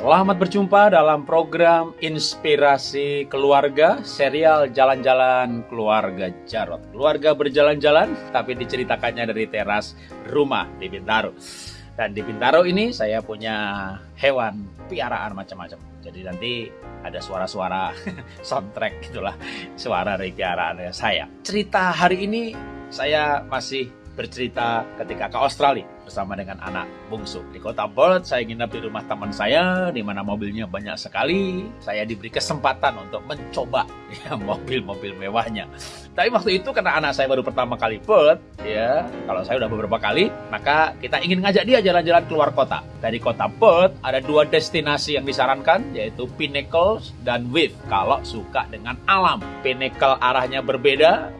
Selamat berjumpa dalam program Inspirasi Keluarga, serial Jalan-Jalan Keluarga Jarot. Keluarga berjalan-jalan, tapi diceritakannya dari teras rumah di Bintaro. Dan di Bintaro ini saya punya hewan piaraan macam-macam. Jadi nanti ada suara-suara soundtrack gitulah, suara dari piaraan saya. Cerita hari ini saya masih bercerita ketika ke Australia bersama dengan anak bungsu. Di kota Perth, saya nginap di rumah teman saya, di mana mobilnya banyak sekali. Saya diberi kesempatan untuk mencoba ya, mobil-mobil mewahnya. Tapi waktu itu karena anak saya baru pertama kali Perth, ya, kalau saya udah beberapa kali, maka kita ingin ngajak dia jalan-jalan keluar kota. Dari kota Perth, ada dua destinasi yang disarankan, yaitu Pinnacle dan With, kalau suka dengan alam. Pinnacle arahnya berbeda,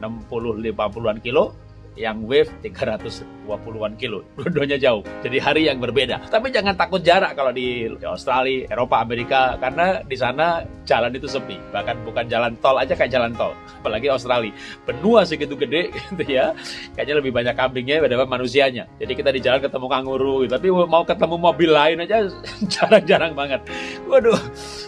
260-50an kilo, yang wave 320-an kilo. Dua-duanya jauh. Jadi hari yang berbeda. Tapi jangan takut jarak kalau di Australia, Eropa, Amerika karena di sana jalan itu sepi. Bahkan bukan jalan tol aja kayak jalan tol. Apalagi Australia. Benua segitu gede gitu ya. Kayaknya lebih banyak kambingnya daripada manusianya. Jadi kita di jalan ketemu kanguru, gitu. tapi mau ketemu mobil lain aja jarang-jarang banget. Waduh.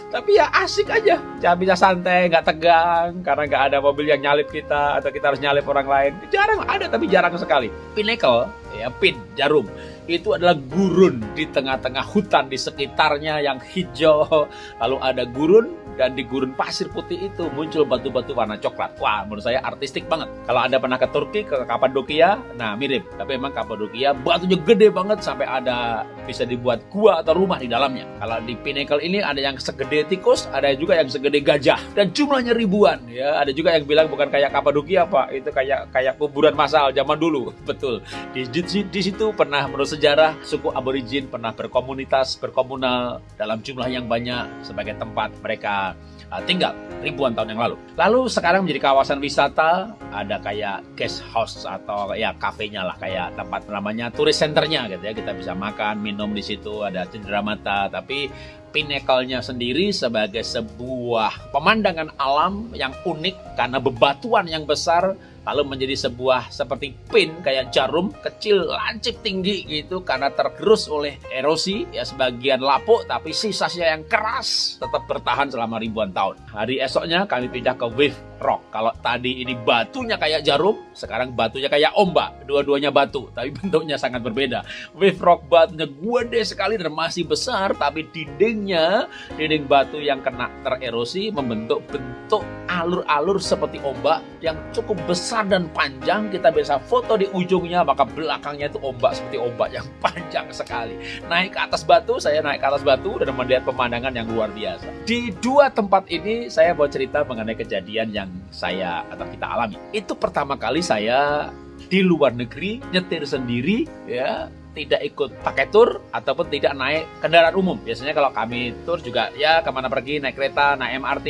Tapi ya asik aja. Jangan bisa santai, nggak tegang karena nggak ada mobil yang nyalip kita atau kita harus nyalip orang lain. Jarang ada tapi jarang sekali. Pinnacle, ya pin, jarum itu adalah gurun di tengah-tengah hutan di sekitarnya yang hijau. Lalu ada gurun dan di gurun pasir putih itu muncul batu-batu warna coklat. Wah, menurut saya artistik banget. Kalau Anda pernah ke Turki, ke Kapadokia, nah mirip. Tapi emang Kapadokia batunya gede banget sampai ada bisa dibuat gua atau rumah di dalamnya. Kalau di Pinnacle ini ada yang segede tikus, ada juga yang segede gajah dan jumlahnya ribuan ya. Ada juga yang bilang bukan kayak Kapadokia, Pak. Itu kayak kayak kuburan massal zaman dulu. Betul. Di, di, di situ pernah menurut sejarah suku aborigin pernah berkomunitas, berkomunal dalam jumlah yang banyak sebagai tempat mereka uh, tinggal ribuan tahun yang lalu. Lalu sekarang menjadi kawasan wisata, ada kayak guest house atau ya kafenya lah kayak tempat namanya turis centernya gitu ya. Kita bisa makan, minum di situ, ada cendera mata, tapi Pinnacle-nya sendiri sebagai sebuah pemandangan alam yang unik karena bebatuan yang besar lalu menjadi sebuah seperti pin kayak jarum kecil lancip tinggi gitu karena tergerus oleh erosi ya sebagian lapuk tapi sisanya yang keras tetap bertahan selama ribuan tahun. Hari esoknya kami pindah ke Wave Rock. Kalau tadi ini batunya kayak jarum, sekarang batunya kayak ombak. Dua-duanya batu, tapi bentuknya sangat berbeda. Wave Rock batunya gede sekali dan masih besar, tapi dindingnya, dinding batu yang kena tererosi membentuk bentuk alur-alur seperti ombak yang cukup besar dan panjang. Kita bisa foto di ujungnya, maka belakangnya itu ombak seperti ombak yang panjang sekali. Naik ke atas batu, saya naik ke atas batu dan melihat pemandangan yang luar biasa. Di dua tempat ini saya mau cerita mengenai kejadian yang saya atau kita alami. Itu pertama kali saya di luar negeri nyetir sendiri ya tidak ikut pakai tour ataupun tidak naik kendaraan umum. Biasanya kalau kami tour juga ya ke mana pergi naik kereta, naik MRT.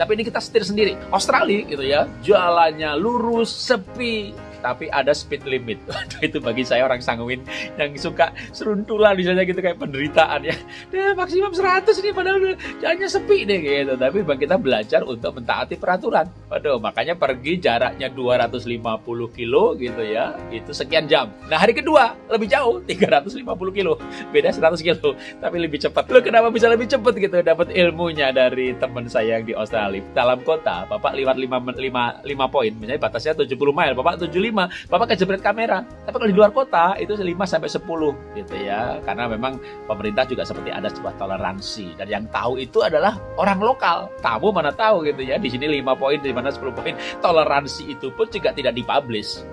Tapi ini kita setir sendiri. Australia gitu ya, jalannya lurus, sepi, tapi ada speed limit. itu bagi saya orang sanguin yang suka seruntulan misalnya gitu kayak penderitaan ya. Nah, maksimum 100 ini padahal jalannya sepi deh gitu. Tapi bang kita belajar untuk mentaati peraturan. Waduh, makanya pergi jaraknya 250 kilo gitu ya. Itu sekian jam. Nah, hari kedua lebih jauh 350 kilo. Beda 100 kilo, tapi lebih cepat. Lo kenapa bisa lebih cepat gitu dapat ilmunya dari teman saya yang di Australia. Dalam kota, Bapak lewat 5 5 5 poin. Misalnya batasnya 70 mile, Bapak 75 5, Bapak kejebret kamera. Tapi kalau di luar kota itu 5 sampai 10 gitu ya. Karena memang pemerintah juga seperti ada sebuah toleransi dan yang tahu itu adalah orang lokal. Tamu mana tahu gitu ya. Di sini 5 poin, di mana 10 poin. Toleransi itu pun juga tidak dipublish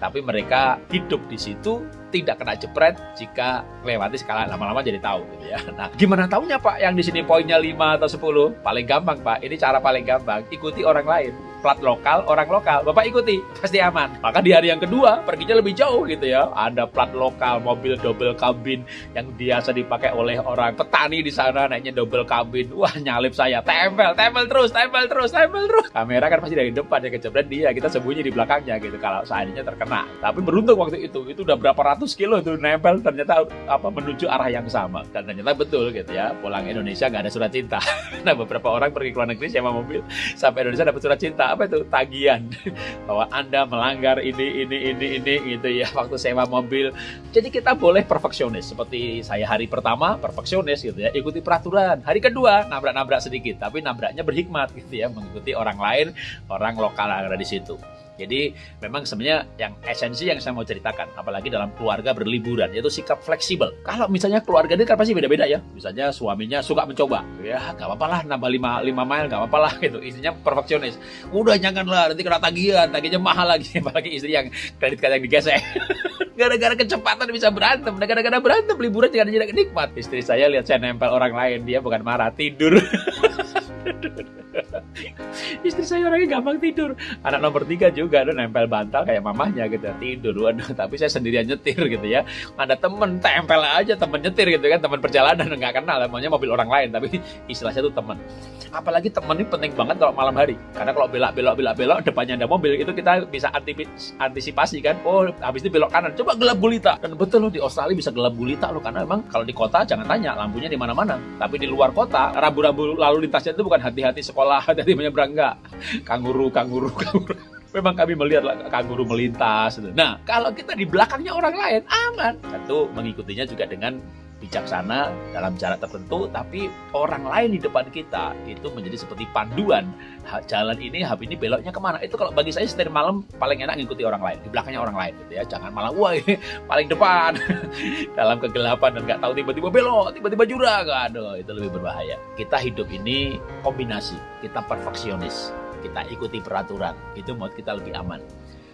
tapi mereka hidup di situ tidak kena jepret jika lewati skala lama-lama jadi tahu gitu ya. Nah, gimana tahunya Pak yang di sini poinnya 5 atau 10? Paling gampang Pak, ini cara paling gampang, ikuti orang lain plat lokal, orang lokal. Bapak ikuti, pasti aman. Maka di hari yang kedua, perginya lebih jauh gitu ya. Ada plat lokal, mobil double kabin yang biasa dipakai oleh orang petani di sana, naiknya double kabin. Wah, nyalip saya. Tempel, tempel terus, tempel terus, tempel terus. Kamera kan pasti dari depan ya kejebret dia, kita sembunyi di belakangnya gitu kalau seandainya terkena. Tapi beruntung waktu itu, itu udah berapa ratus kilo itu nempel ternyata apa menuju arah yang sama. Dan ternyata betul gitu ya, pulang Indonesia nggak ada surat cinta. nah, beberapa orang pergi ke luar negeri sewa mobil, sampai Indonesia dapat surat cinta apa itu tagihan. Bahwa Anda melanggar ini ini ini ini gitu ya. Waktu sewa mobil. Jadi kita boleh perfeksionis. Seperti saya hari pertama perfeksionis gitu ya, ikuti peraturan. Hari kedua nabrak-nabrak sedikit. Tapi nabraknya berhikmat gitu ya, mengikuti orang lain, orang lokal yang ada di situ. Jadi memang sebenarnya yang esensi yang saya mau ceritakan, apalagi dalam keluarga berliburan, yaitu sikap fleksibel. Kalau misalnya keluarga ini kan pasti beda-beda ya. Misalnya suaminya suka mencoba, ya nggak apa-apa lah nambah 5, 5 mile nggak apa-apa lah gitu. Istrinya perfeksionis. Udah jangan lah nanti kena tagihan, tagihannya mahal lagi. Apalagi istri yang kredit card yang digesek. gara-gara kecepatan bisa berantem. Gara-gara berantem liburan jangan jadi nikmat. Istri saya lihat saya nempel orang lain, dia bukan marah, tidur. Istri saya orangnya gampang tidur. Anak nomor tiga juga ada nempel bantal kayak mamahnya gitu tidur. Waduh, tapi saya sendirian nyetir gitu ya. Ada temen tempel aja temen nyetir gitu kan, temen perjalanan nggak kenal, maunya mobil orang lain tapi istilahnya itu temen. Apalagi temen ini penting banget kalau malam hari. Karena kalau belok belok belok belok depannya ada mobil itu kita bisa antisipasi kan. Oh, habis itu belok kanan. Coba gelap gulita. Dan betul loh di Australia bisa gelap gulita loh karena memang kalau di kota jangan tanya lampunya di mana-mana. Tapi di luar kota rambu-rambu lalu lintasnya itu bukan hati-hati sekolah, hati-hati menyeberang enggak. Kanguru, kanguru, kanguru. Memang kami melihat kanguru melintas. Nah, kalau kita di belakangnya orang lain, aman. Tentu mengikutinya juga dengan bijaksana dalam jarak tertentu, tapi orang lain di depan kita itu menjadi seperti panduan. Jalan ini, hab ini beloknya ke mana? Itu kalau bagi saya setir malam paling enak ngikuti orang lain, di belakangnya orang lain gitu ya. Jangan malah wah ini paling depan dalam kegelapan dan nggak tahu tiba-tiba belok, tiba-tiba jurang. Aduh, itu lebih berbahaya. Kita hidup ini kombinasi, kita perfeksionis, kita ikuti peraturan. Itu buat kita lebih aman.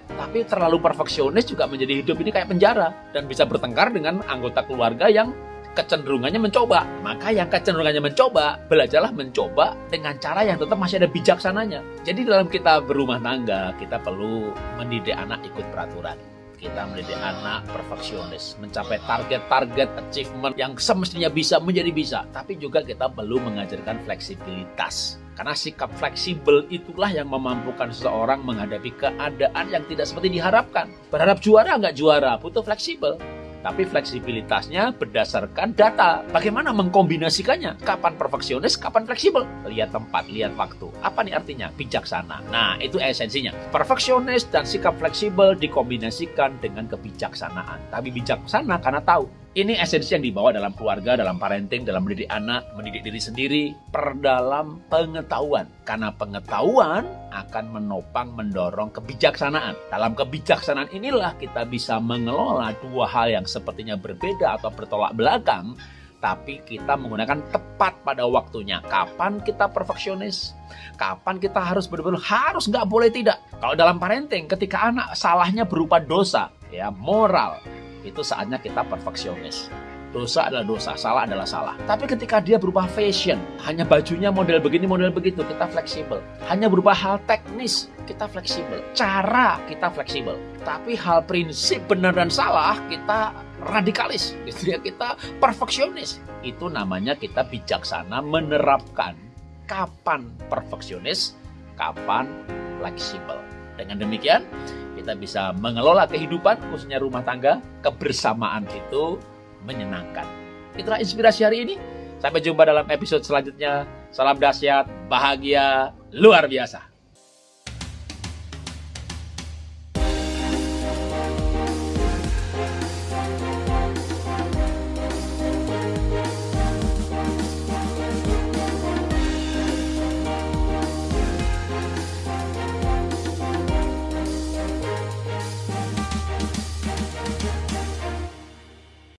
Tapi terlalu perfeksionis juga menjadi hidup ini kayak penjara dan bisa bertengkar dengan anggota keluarga yang kecenderungannya mencoba. Maka yang kecenderungannya mencoba, belajarlah mencoba dengan cara yang tetap masih ada bijaksananya. Jadi dalam kita berumah tangga, kita perlu mendidik anak ikut peraturan. Kita mendidik anak perfeksionis, mencapai target-target achievement yang semestinya bisa menjadi bisa. Tapi juga kita perlu mengajarkan fleksibilitas. Karena sikap fleksibel itulah yang memampukan seseorang menghadapi keadaan yang tidak seperti diharapkan. Berharap juara nggak juara, butuh fleksibel tapi fleksibilitasnya berdasarkan data. Bagaimana mengkombinasikannya? Kapan perfeksionis, kapan fleksibel? Lihat tempat, lihat waktu. Apa nih artinya? Bijaksana. Nah, itu esensinya. Perfeksionis dan sikap fleksibel dikombinasikan dengan kebijaksanaan. Tapi bijaksana karena tahu ini esensi yang dibawa dalam keluarga, dalam parenting, dalam mendidik anak, mendidik diri sendiri, per dalam pengetahuan. Karena pengetahuan akan menopang, mendorong kebijaksanaan. Dalam kebijaksanaan inilah kita bisa mengelola dua hal yang sepertinya berbeda atau bertolak belakang, tapi kita menggunakan tepat pada waktunya. Kapan kita perfeksionis? Kapan kita harus benar-benar harus nggak boleh tidak? Kalau dalam parenting, ketika anak salahnya berupa dosa, ya moral, itu saatnya kita perfeksionis. Dosa adalah dosa, salah adalah salah. Tapi ketika dia berupa fashion, hanya bajunya model begini, model begitu, kita fleksibel. Hanya berupa hal teknis, kita fleksibel. Cara, kita fleksibel. Tapi hal prinsip benar dan salah, kita radikalis. Gitu ya, kita perfeksionis. Itu namanya kita bijaksana menerapkan kapan perfeksionis, kapan fleksibel. Dengan demikian, kita bisa mengelola kehidupan, khususnya rumah tangga, kebersamaan itu menyenangkan. Itulah inspirasi hari ini. Sampai jumpa dalam episode selanjutnya. Salam dahsyat, bahagia, luar biasa.